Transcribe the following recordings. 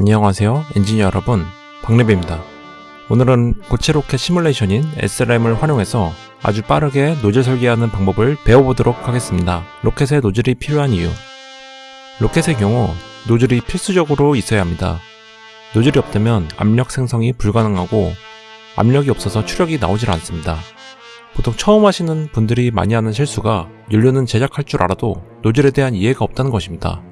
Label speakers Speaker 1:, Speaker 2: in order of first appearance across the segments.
Speaker 1: 안녕하세요 엔지니어 여러분. 박래배입니다. 오늘은 고체 로켓 시뮬레이션인 SRM을 활용해서 아주 빠르게 노즐 설계하는 방법을 배워보도록 하겠습니다. 로켓에 노즐이 필요한 이유. 로켓의 경우 노즐이 필수적으로 있어야 합니다. 노즐이 없다면 압력 생성이 불가능하고 압력이 없어서 추력이 나오질 않습니다. 보통 처음 하시는 분들이 많이 하는 실수가 연료는 제작할 줄 알아도 노즐에 대한 이해가 없다는 것입니다.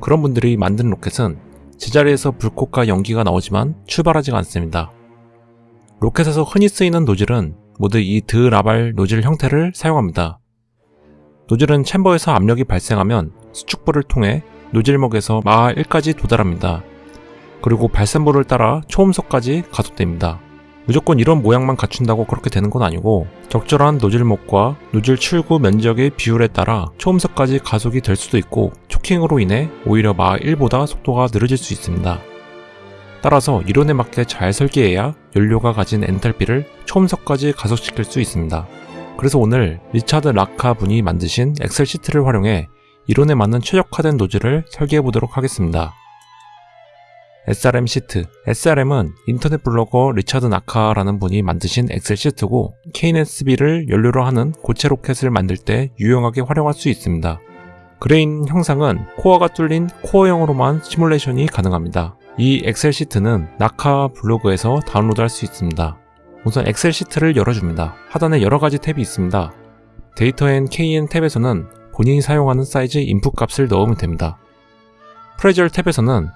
Speaker 1: 그런 분들이 만든 로켓은 제자리에서 불꽃과 연기가 나오지만 출발하지가 않습니다. 로켓에서 흔히 쓰이는 노즐은 모두 이 드라발 노즐 형태를 사용합니다. 노즐은 챔버에서 압력이 발생하면 수축부를 통해 노즐목에서 마하 1까지 도달합니다. 그리고 발산부를 따라 초음속까지 가속됩니다. 무조건 이런 모양만 갖춘다고 그렇게 되는 건 아니고 적절한 노즐목과 노즐 출구 면적의 비율에 따라 초음속까지 가속이 될 수도 있고 choking으로 인해 오히려 마하 1보다 속도가 느려질 수 있습니다. 따라서 이론에 맞게 잘 설계해야 연료가 가진 엔탈피를 초음속까지 가속시킬 수 있습니다. 그래서 오늘 리차드 나카 분이 만드신 엑셀 시트를 활용해 이론에 맞는 최적화된 노즐을 설계해 보도록 하겠습니다. SRM 시트 SRM은 인터넷 블로거 리차드 나카라는 분이 만드신 엑셀 시트고 KNSB를 연료로 하는 고체 로켓을 만들 때 유용하게 활용할 수 있습니다. grain 형상은 코어가 뚫린 코어형으로만 시뮬레이션이 가능합니다. 이 엑셀 시트는 나카 블로그에서 다운로드 할 수 있습니다. 우선 엑셀 시트를 열어줍니다. 하단에 여러가지 탭이 있습니다. data and KN 탭에서는 본인이 사용하는 사이즈 인풋 값을 넣으면 됩니다. pressure 탭에서는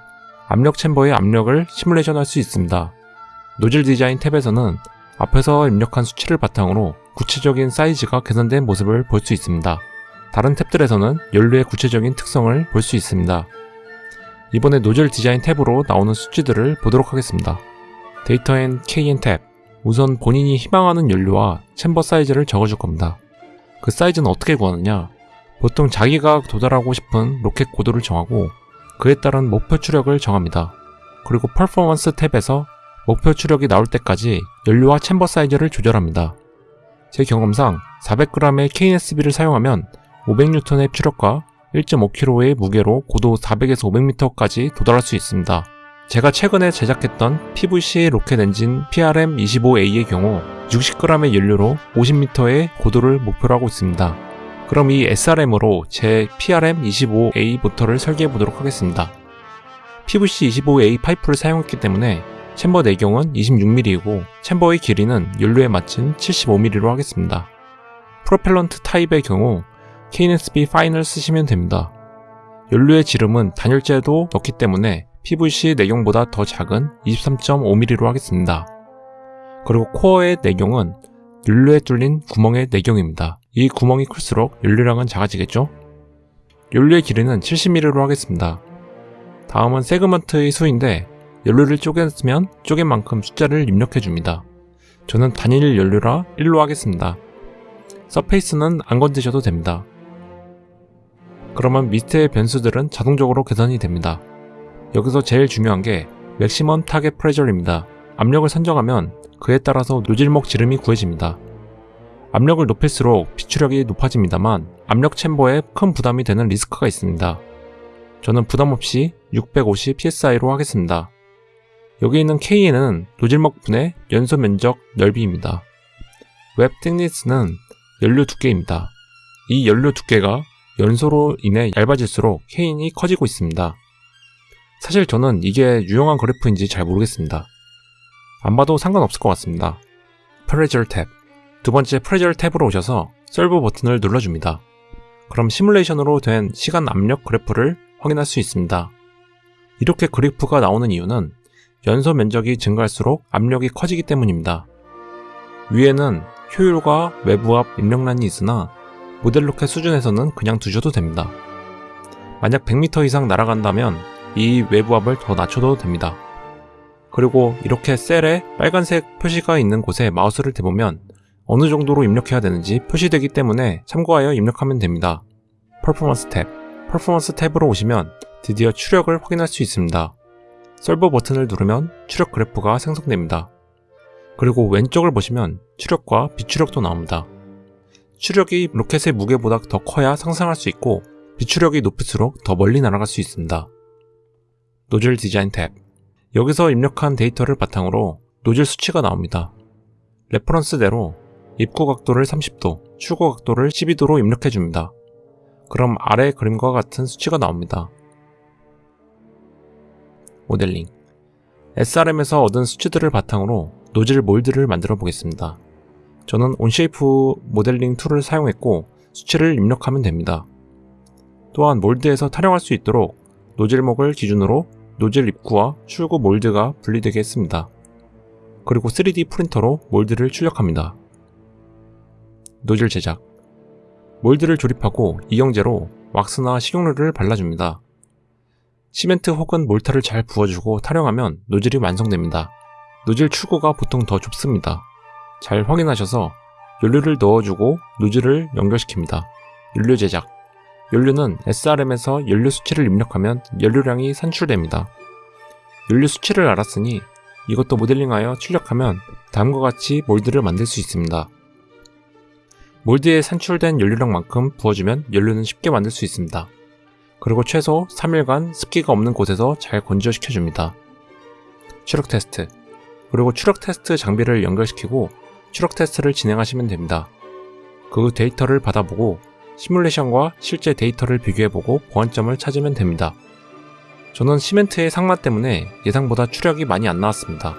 Speaker 1: 압력 챔버의 압력을 시뮬레이션 할 수 있습니다. 노즐 디자인 탭에서는 앞에서 입력한 수치를 바탕으로 구체적인 사이즈가 계산된 모습을 볼 수 있습니다. 다른 탭들에서는 연료의 구체적인 특성을 볼 수 있습니다. 이번에 노즐 디자인 탭으로 나오는 수치들을 보도록 하겠습니다. Data and Kn 탭 우선 본인이 희망하는 연료와 chamber 사이즈를 적어줄 겁니다. 그 사이즈는 어떻게 구하느냐 보통 자기가 도달하고 싶은 로켓 고도를 정하고 그에 따른 목표 추력을 정합니다. 그리고 퍼포먼스 탭에서 목표 추력이 나올 때까지 연료와 chamber 사이즈를 조절합니다. 제 경험상 400g의 KNSB를 사용하면 500N의 추력과 1.5kg의 무게로 고도 400에서 500m까지 도달할 수 있습니다. 제가 최근에 제작했던 PVC 로켓 엔진 PRM-25A의 경우 60g의 연료로 50m의 고도를 목표로 하고 있습니다. 그럼 이 SRM으로 제 PRM-25A 모터를 설계해 보도록 하겠습니다. PVC-25A 파이프를 사용했기 때문에 chamber 내경은 26mm이고 챔버의 길이는 연료에 맞춘 75mm로 하겠습니다. propellant type의 경우 KNSB fine을 쓰시면 됩니다. 연료의 지름은 단열재도 넣기 때문에 PVC 내경보다 더 작은 23.5mm로 하겠습니다. 그리고 코어의 내경은 연료에 뚫린 구멍의 내경입니다. 이 구멍이 클수록 연료량은 작아지겠죠? 연료의 길이는 70mm로 하겠습니다. 다음은 세그먼트의 수인데 연료를 쪼갰으면 쪼갠 만큼 숫자를 입력해줍니다. 저는 단일 연료라 1로 하겠습니다. surface는 안 건드셔도 됩니다. 그러면 밑의 변수들은 자동적으로 계산이 됩니다. 여기서 제일 중요한 게 maximum target pressure입니다. 압력을 선정하면 그에 따라서 노즐목 지름이 구해집니다. 압력을 높일수록 비출력이 높아집니다만 압력 chamber에 큰 부담이 되는 리스크가 있습니다. 저는 부담없이 650psi로 하겠습니다. 여기 있는 K는 노즐목분의 연소 면적 넓이입니다. web thickness는 연료 두께입니다. 이 연료 두께가 연소로 인해 얇아질수록 Kn이 커지고 있습니다. 사실 저는 이게 유용한 그래프인지 잘 모르겠습니다. 안 봐도 상관없을 것 같습니다. pressure 탭 두 번째 pressure 탭으로 오셔서 solve 버튼을 눌러줍니다. 그럼 시뮬레이션으로 된 시간 압력 그래프를 확인할 수 있습니다. 이렇게 그래프가 나오는 이유는 연소 면적이 증가할수록 압력이 커지기 때문입니다. 위에는 효율과 외부 앞 입력란이 있으나 모델 로켓 수준에서는 그냥 두셔도 됩니다. 만약 100m 이상 날아간다면 이 외부 압을 더 낮춰도 됩니다. 그리고 이렇게 셀에 빨간색 표시가 있는 곳에 마우스를 대보면 어느 정도로 입력해야 되는지 표시되기 때문에 참고하여 입력하면 됩니다. 퍼포먼스 탭 퍼포먼스 탭으로 오시면 드디어 추력을 확인할 수 있습니다. solve 버튼을 누르면 추력 그래프가 생성됩니다. 그리고 왼쪽을 보시면 추력과 비추력도 나옵니다. 추력이 로켓의 무게보다 더 커야 상승할 수 있고 비추력이 높을수록 더 멀리 날아갈 수 있습니다. 노즐 디자인 탭. 여기서 입력한 데이터를 바탕으로 노즐 수치가 나옵니다. reference대로 입구 각도를 30도, 출구 각도를 12도로 입력해줍니다. 그럼 아래 그림과 같은 수치가 나옵니다. 모델링 SRM에서 얻은 수치들을 바탕으로 노즐 몰드를 만들어 보겠습니다. 저는 Onshape 모델링 툴을 사용했고 수치를 입력하면 됩니다. 또한 몰드에서 탈형할 수 있도록 노즐목을 기준으로 노즐 입구와 출구 몰드가 분리되게 했습니다. 그리고 3D 프린터로 몰드를 출력합니다. 노즐 제작 몰드를 조립하고 이영제로 왁스나 식용유를 발라줍니다. 시멘트 혹은 몰타를 잘 부어주고 타령하면 노즐이 완성됩니다. 노즐 출구가 보통 더 좁습니다. 잘 확인하셔서 연료를 넣어주고 노즐을 연결시킵니다. 연료 제작 연료는 SRM에서 연료 수치를 입력하면 연료량이 산출됩니다. 연료 수치를 알았으니 이것도 모델링하여 출력하면 다음과 같이 몰드를 만들 수 있습니다. 몰드에 산출된 연료량만큼 부어주면 연료는 쉽게 만들 수 있습니다. 그리고 최소 3일간 습기가 없는 곳에서 잘 건조시켜줍니다. 추력 테스트 그리고 추력 테스트 장비를 연결시키고 추력 테스트를 진행하시면 됩니다. 그 데이터를 받아보고 시뮬레이션과 실제 데이터를 비교해보고 보완점을 찾으면 됩니다. 저는 시멘트의 삭마 때문에 예상보다 추력이 많이 안 나왔습니다.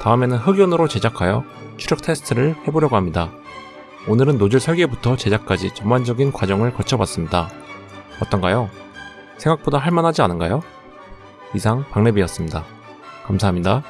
Speaker 1: 다음에는 흑연으로 제작하여 추력 테스트를 해보려고 합니다. 오늘은 노즐 설계부터 제작까지 전반적인 과정을 거쳐봤습니다. 어떤가요? 생각보다 할만하지 않은가요? 이상 박래비였습니다. 감사합니다.